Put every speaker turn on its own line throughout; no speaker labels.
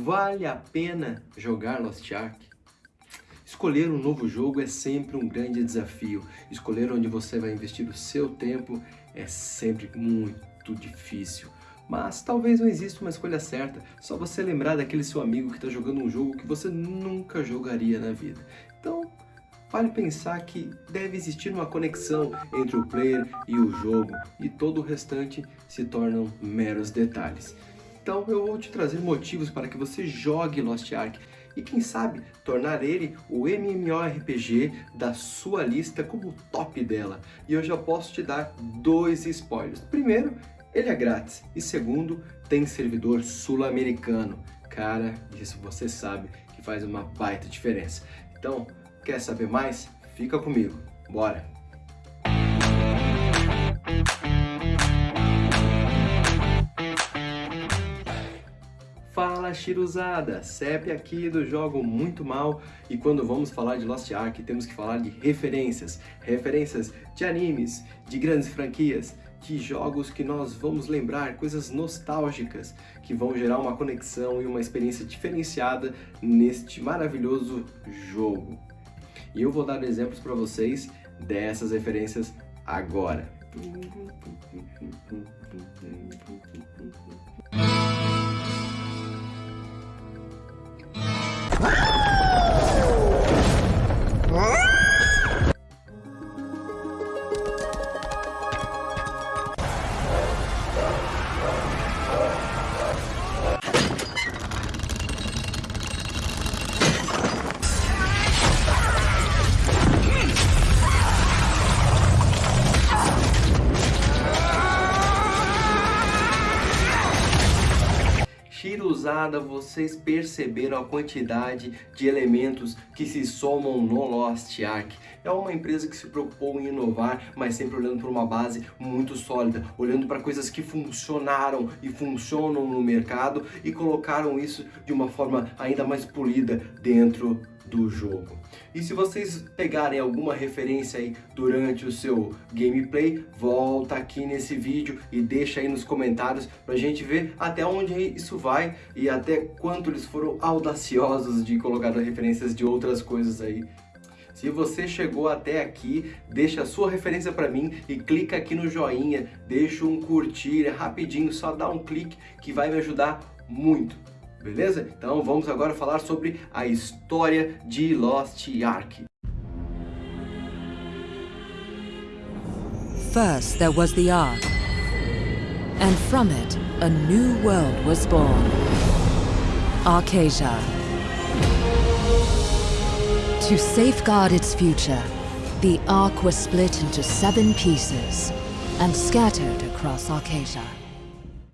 Vale a pena jogar Lost Ark? Escolher um novo jogo é sempre um grande desafio. Escolher onde você vai investir o seu tempo é sempre muito difícil. Mas talvez não exista uma escolha certa, só você lembrar daquele seu amigo que está jogando um jogo que você nunca jogaria na vida. Então, vale pensar que deve existir uma conexão entre o player e o jogo, e todo o restante se tornam meros detalhes. Então eu vou te trazer motivos para que você jogue Lost Ark e quem sabe tornar ele o MMORPG da sua lista como top dela. E eu já posso te dar dois spoilers. Primeiro, ele é grátis e segundo, tem servidor sul-americano. Cara, isso você sabe que faz uma baita diferença. Então, quer saber mais? Fica comigo. Bora! Fala Chiruzada, CEP aqui do Jogo Muito Mal e quando vamos falar de Lost Ark temos que falar de referências, referências de animes, de grandes franquias, de jogos que nós vamos lembrar, coisas nostálgicas que vão gerar uma conexão e uma experiência diferenciada neste maravilhoso jogo. E eu vou dar exemplos para vocês dessas referências agora. Vocês perceberam a quantidade de elementos que se somam no Lost Ark. É uma empresa que se preocupou em inovar, mas sempre olhando para uma base muito sólida, olhando para coisas que funcionaram e funcionam no mercado e colocaram isso de uma forma ainda mais polida dentro do jogo. E se vocês pegarem alguma referência aí durante o seu gameplay, volta aqui nesse vídeo e deixa aí nos comentários pra gente ver até onde isso vai e até quanto eles foram audaciosos de colocar referências de outras coisas aí se você chegou até aqui, deixa a sua referência para mim e clica aqui no joinha, deixa um curtir, é rapidinho, só dá um clique que vai me ajudar muito. Beleza? Então vamos agora falar sobre a história de Lost Ark.
First there was the Ark, and from it a new world was born. Arcasia. To safeguard its future, the Ark was split into seven pieces and scattered across Arcasia.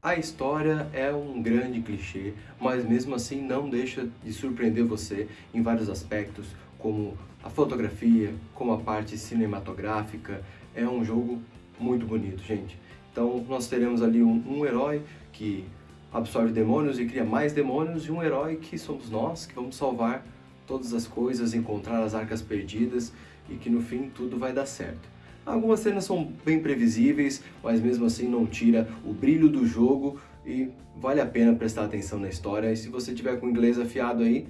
A história é um grande clichê, mas mesmo assim não deixa de surpreender você em vários aspectos, como a fotografia, como a parte cinematográfica. É um jogo muito bonito, gente. Então nós teremos ali um, um herói que absorve demônios e cria mais demônios, e um herói que somos nós, que vamos salvar todas as coisas, encontrar as arcas perdidas e que no fim tudo vai dar certo. Algumas cenas são bem previsíveis, mas mesmo assim não tira o brilho do jogo e vale a pena prestar atenção na história. E se você tiver com inglês afiado aí,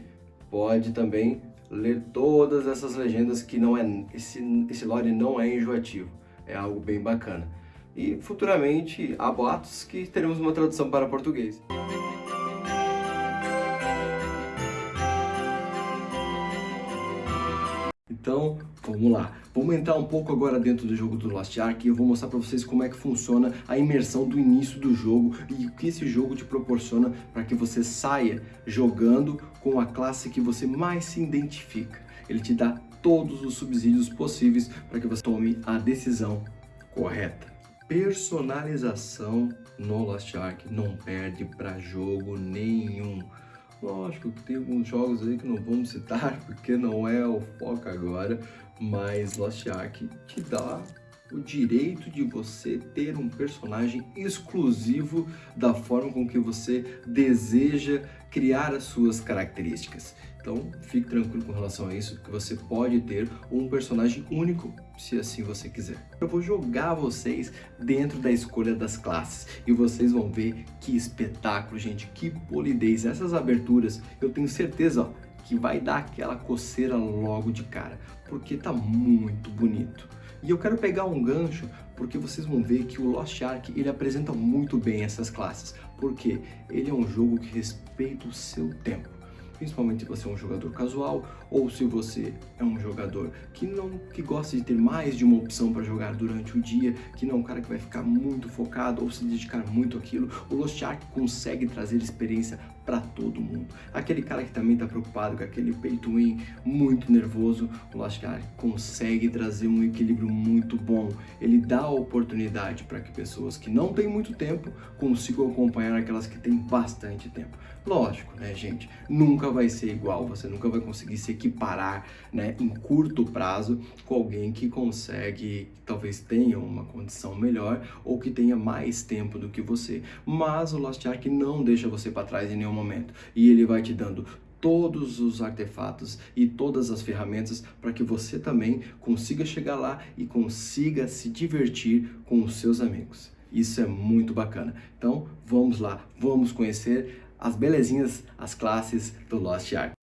pode também ler todas essas legendas que não é esse, esse lore não é enjoativo, é algo bem bacana. E futuramente há boatos que teremos uma tradução para português. Então, vamos lá. Vamos entrar um pouco agora dentro do jogo do Lost Ark e eu vou mostrar para vocês como é que funciona a imersão do início do jogo e o que esse jogo te proporciona para que você saia jogando com a classe que você mais se identifica. Ele te dá todos os subsídios possíveis para que você tome a decisão correta. Personalização no Lost Ark não perde para jogo nenhum. Lógico que tem alguns jogos aí que não vamos citar, porque não é o foco agora, mas Lost Ark te dá o direito de você ter um personagem exclusivo da forma com que você deseja criar as suas características. Então, fique tranquilo com relação a isso, que você pode ter um personagem único, se assim você quiser. Eu vou jogar vocês dentro da escolha das classes e vocês vão ver que espetáculo, gente, que polidez. Essas aberturas, eu tenho certeza ó, que vai dar aquela coceira logo de cara, porque tá muito bonito. E eu quero pegar um gancho porque vocês vão ver que o Lost Ark ele apresenta muito bem essas classes, porque ele é um jogo que respeita o seu tempo. Principalmente se você é um jogador casual ou se você é um jogador que não que gosta de ter mais de uma opção para jogar durante o dia, que não é um cara que vai ficar muito focado ou se dedicar muito àquilo, o Lost Ark consegue trazer experiência para todo mundo. Aquele cara que também está preocupado com aquele pay to win muito nervoso, o Ark consegue trazer um equilíbrio muito bom. Ele dá a oportunidade para que pessoas que não têm muito tempo consigam acompanhar aquelas que têm bastante tempo. Lógico, né, gente? Nunca vai ser igual, você nunca vai conseguir se equiparar, né, em curto prazo com alguém que consegue, talvez tenha uma condição melhor ou que tenha mais tempo do que você. Mas o Lost Ark não deixa você para trás em nenhum momento e ele vai te dando todos os artefatos e todas as ferramentas para que você também consiga chegar lá e consiga se divertir com os seus amigos. Isso é muito bacana. Então, vamos lá, vamos conhecer as belezinhas, as classes do Lost Ark.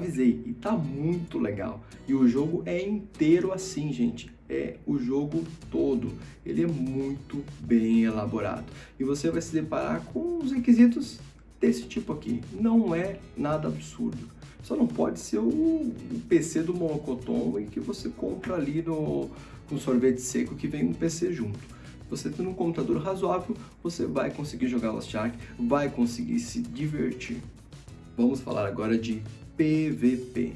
Avisei e tá muito legal. E o jogo é inteiro assim, gente. É o jogo todo. Ele é muito bem elaborado. E você vai se deparar com os requisitos desse tipo aqui. Não é nada absurdo. Só não pode ser o PC do Monocoton e que você compra ali no, sorvete seco que vem um PC junto. Você tendo um computador razoável, você vai conseguir jogar Lost Ark, vai conseguir se divertir. Vamos falar agora de PVP.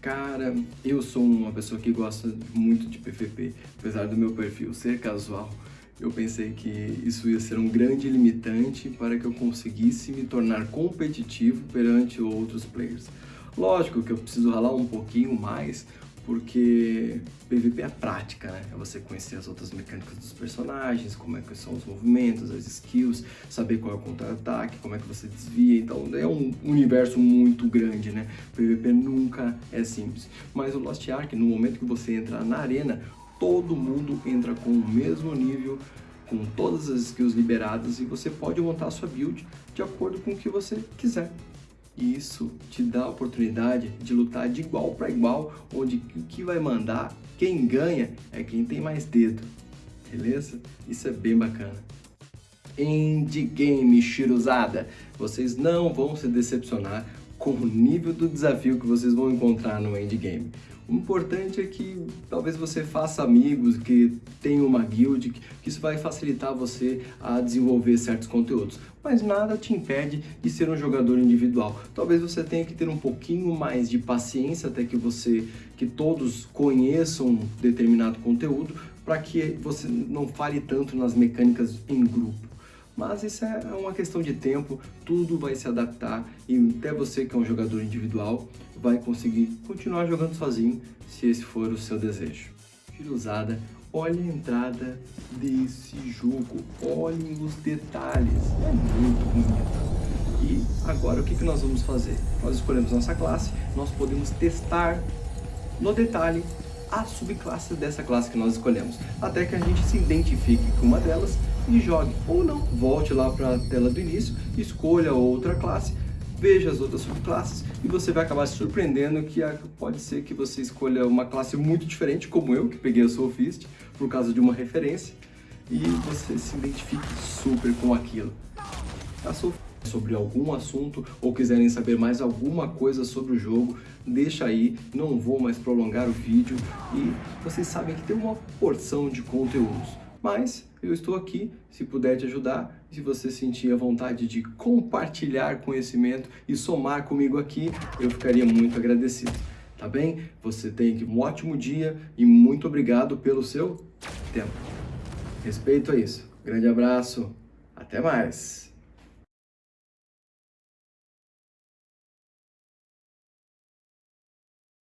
Cara, eu sou uma pessoa que gosta muito de PVP, apesar do meu perfil ser casual. Eu pensei que isso ia ser um grande limitante para que eu conseguisse me tornar competitivo perante outros players. Lógico que eu preciso ralar um pouquinho mais, porque PVP é prática, né? É você conhecer as outras mecânicas dos personagens, como é que são os movimentos, as skills, saber qual é o contra-ataque, como é que você desvia, então é um universo muito grande, né? PVP nunca é simples. Mas o Lost Ark, no momento que você entra na arena, todo mundo entra com o mesmo nível, com todas as skills liberadas e você pode montar a sua build de acordo com o que você quiser. E isso te dá a oportunidade de lutar de igual para igual, onde o que vai mandar, quem ganha, é quem tem mais dedo. Beleza? Isso é bem bacana. Endgame, Shiruzada. Vocês não vão se decepcionar com o nível do desafio que vocês vão encontrar no endgame. O importante é que talvez você faça amigos, que tenha uma guild, que isso vai facilitar você a desenvolver certos conteúdos. Mas nada te impede de ser um jogador individual. Talvez você tenha que ter um pouquinho mais de paciência até que você, que todos conheçam determinado conteúdo, para que você não fale tanto nas mecânicas em grupo. Mas isso é uma questão de tempo, tudo vai se adaptar e até você que é um jogador individual vai conseguir continuar jogando sozinho se esse for o seu desejo. Usada, olha a entrada desse jogo, olhem os detalhes, é muito bonito. E agora o que, que nós vamos fazer? Nós escolhemos nossa classe, nós podemos testar no detalhe a subclasse dessa classe que nós escolhemos, até que a gente se identifique com uma delas e jogue. Ou não, volte lá para a tela do início, escolha outra classe, veja as outras subclasses e você vai acabar se surpreendendo que pode ser que você escolha uma classe muito diferente, como eu, que peguei a Soul Fist, por causa de uma referência, e você se identifique super com aquilo. A Soul sobre algum assunto ou quiserem saber mais alguma coisa sobre o jogo, deixa aí, não vou mais prolongar o vídeo e vocês sabem que tem uma porção de conteúdos. Mas eu estou aqui, se puder te ajudar, se você sentir a vontade de compartilhar conhecimento e somar comigo aqui, eu ficaria muito agradecido. Tá bem? Você tem um ótimo dia e muito obrigado pelo seu tempo. Respeito a isso. Grande abraço, até mais!